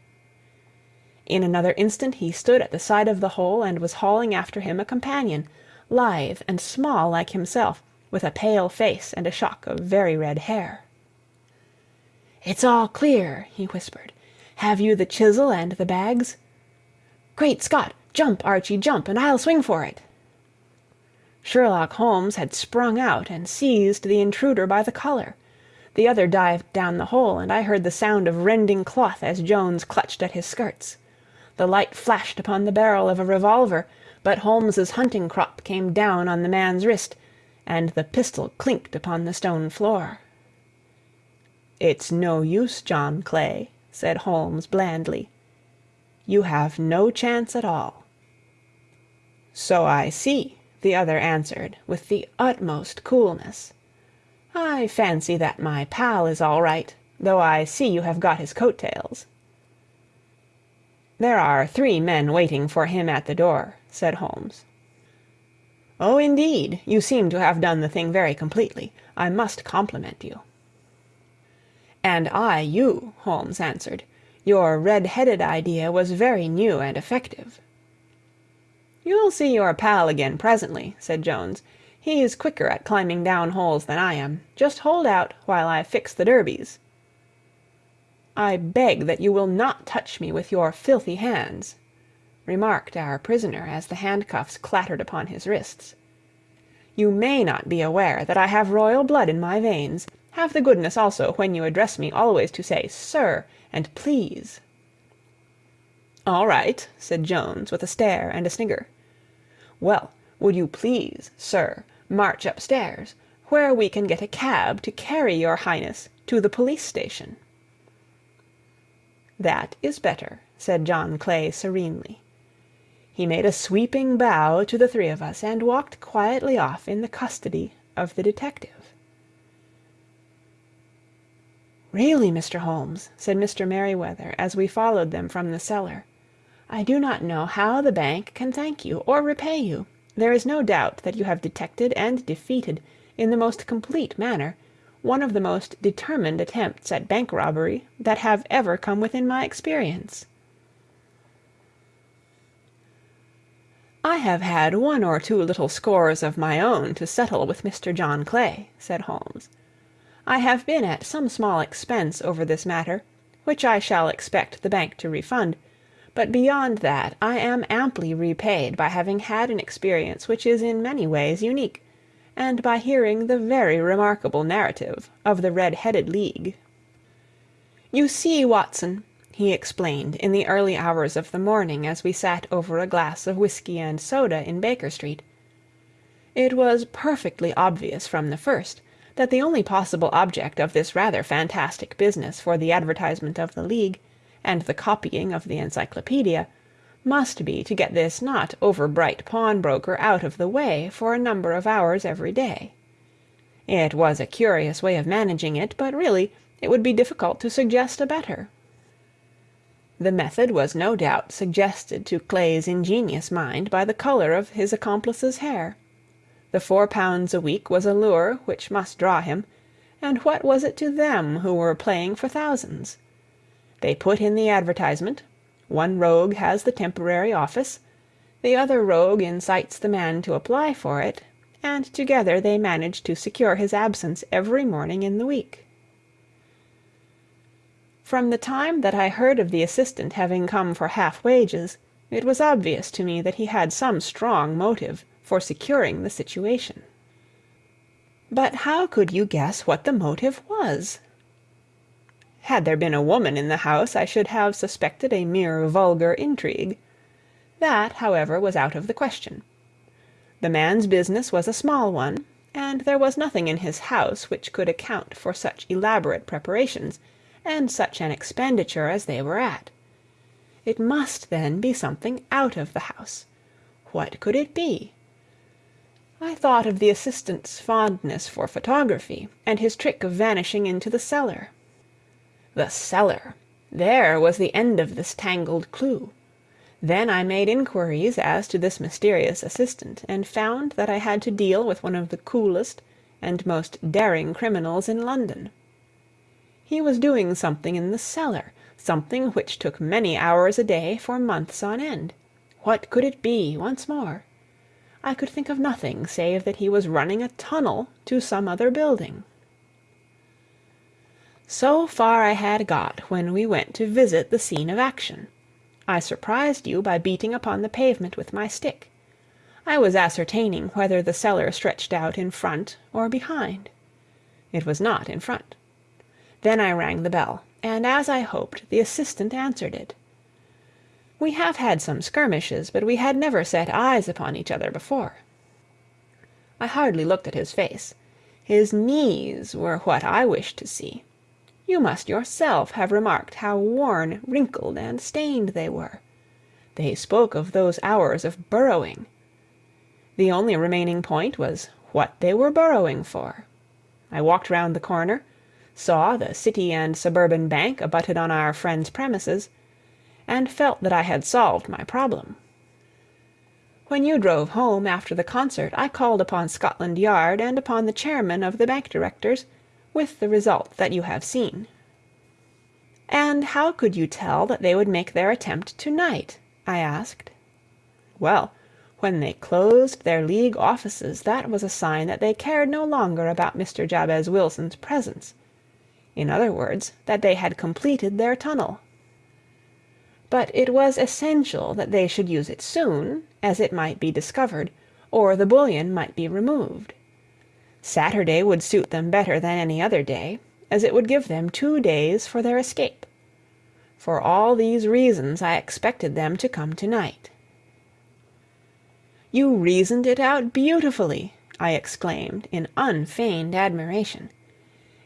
In another instant he stood at the side of the hole and was hauling after him a companion, lithe and small like himself, with a pale face and a shock of very red hair. "It's all clear," he whispered. "Have you the chisel and the bags? Great Scott! Jump, Archie, jump, and I'll swing for it!" Sherlock Holmes had sprung out and seized the intruder by the collar. The other dived down the hole, and I heard the sound of rending cloth as Jones clutched at his skirts. The light flashed upon the barrel of a revolver, but Holmes's hunting crop came down on the man's wrist, and the pistol clinked upon the stone floor. "It's no use, John Clay," said Holmes blandly. "You have no chance at all." "So I see," the other answered, with the utmost coolness. "I fancy that my pal is all right, though I see you have got his coat tails." "There are three men waiting for him at the door," said Holmes. "Oh, indeed! You seem to have done the thing very completely. I must compliment you." "And I you," Holmes answered. "Your red headed idea was very new and effective." "You'll see your pal again presently," said Jones. "He's quicker at climbing down holes than I am. Just hold out while I fix the derbies." "I beg that you will not touch me with your filthy hands," remarked our prisoner as the handcuffs clattered upon his wrists. "You may not be aware that I have royal blood in my veins. Have the goodness also when you address me always to say 'sir' and 'please.'" "All right," said Jones with a stare and a snigger. "Well, would you please, sir, march upstairs, where we can get a cab to carry your Highness to the police station?" "That is better," said John Clay serenely. He made a sweeping bow to the three of us, and walked quietly off in the custody of the detective. "Really, Mr. Holmes," said Mr. Merryweather, as we followed them from the cellar, "I do not know how the bank can thank you, or repay you. There is no doubt that you have detected and defeated, in the most complete manner one of the most determined attempts at bank robbery that have ever come within my experience." "I have had one or two little scores of my own to settle with Mr. John Clay," said Holmes. "I have been at some small expense over this matter, which I shall expect the bank to refund, but beyond that I am amply repaid by having had an experience which is in many ways unique and by hearing the very remarkable narrative of the Red headed League. "You see, Watson," he explained in the early hours of the morning as we sat over a glass of whisky and soda in Baker Street, "it was perfectly obvious from the first that the only possible object of this rather fantastic business for the advertisement of the League, and the copying of the Encyclopaedia must be to get this not over bright pawnbroker out of the way for a number of hours every day. It was a curious way of managing it, but really it would be difficult to suggest a better. The method was no doubt suggested to Clay's ingenious mind by the color of his accomplice's hair. The four pounds a week was a lure which must draw him, and what was it to them who were playing for thousands? They put in the advertisement, one rogue has the temporary office, the other rogue incites the man to apply for it, and together they manage to secure his absence every morning in the week. From the time that I heard of the assistant having come for half wages, it was obvious to me that he had some strong motive for securing the situation. But how could you guess what the motive was? Had there been a woman in the house, I should have suspected a mere vulgar intrigue. That, however, was out of the question. The man's business was a small one, and there was nothing in his house which could account for such elaborate preparations, and such an expenditure as they were at. It must, then, be something out of the house. What could it be? I thought of the assistant's fondness for photography, and his trick of vanishing into the cellar. The cellar! There was the end of this tangled clue. Then I made inquiries as to this mysterious assistant, and found that I had to deal with one of the coolest and most daring criminals in London. He was doing something in the cellar, something which took many hours a day for months on end. What could it be, once more? I could think of nothing save that he was running a tunnel to some other building. So far I had got when we went to visit the scene of action. I surprised you by beating upon the pavement with my stick. I was ascertaining whether the cellar stretched out in front or behind. It was not in front. Then I rang the bell, and as I hoped, the assistant answered it. We have had some skirmishes, but we had never set eyes upon each other before. I hardly looked at his face. His knees were what I wished to see. You must yourself have remarked how worn, wrinkled, and stained they were. They spoke of those hours of burrowing. The only remaining point was what they were burrowing for. I walked round the corner saw the City and Suburban Bank abutted on our friend's premises, and felt that I had solved my problem. When you drove home after the concert I called upon Scotland Yard and upon the chairman of the bank directors, with the result that you have seen. "And how could you tell that they would make their attempt to night?" I asked. Well, when they closed their League offices that was a sign that they cared no longer about Mr. Jabez Wilson's presence in other words, that they had completed their tunnel. But it was essential that they should use it soon, as it might be discovered, or the bullion might be removed. Saturday would suit them better than any other day, as it would give them two days for their escape. For all these reasons I expected them to come to night. "You reasoned it out beautifully!" I exclaimed in unfeigned admiration.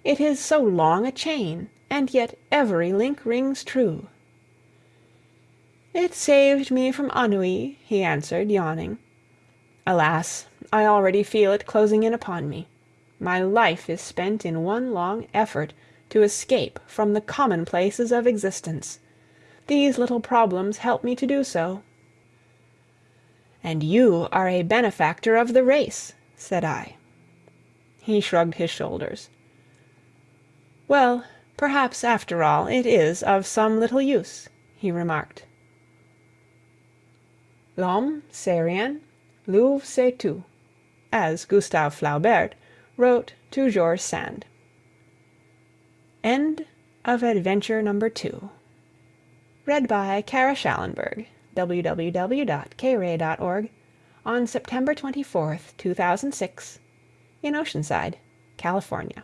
It is so long a chain, and yet every link rings true. "It saved me from ennui," he answered, yawning. "Alas! I already feel it closing in upon me. My life is spent in one long effort to escape from the commonplaces of existence. These little problems help me to do so." "And you are a benefactor of the race," said I. He shrugged his shoulders. "Well, perhaps after all it is of some little use," he remarked. L'homme, c'est rien, l'oeuvre c'est tout, as Gustave Flaubert wrote to George Sand. End of Adventure Number 2 Read by Kara Shallenberg, www.kayray.org, on September 24th, 2006, in Oceanside, California.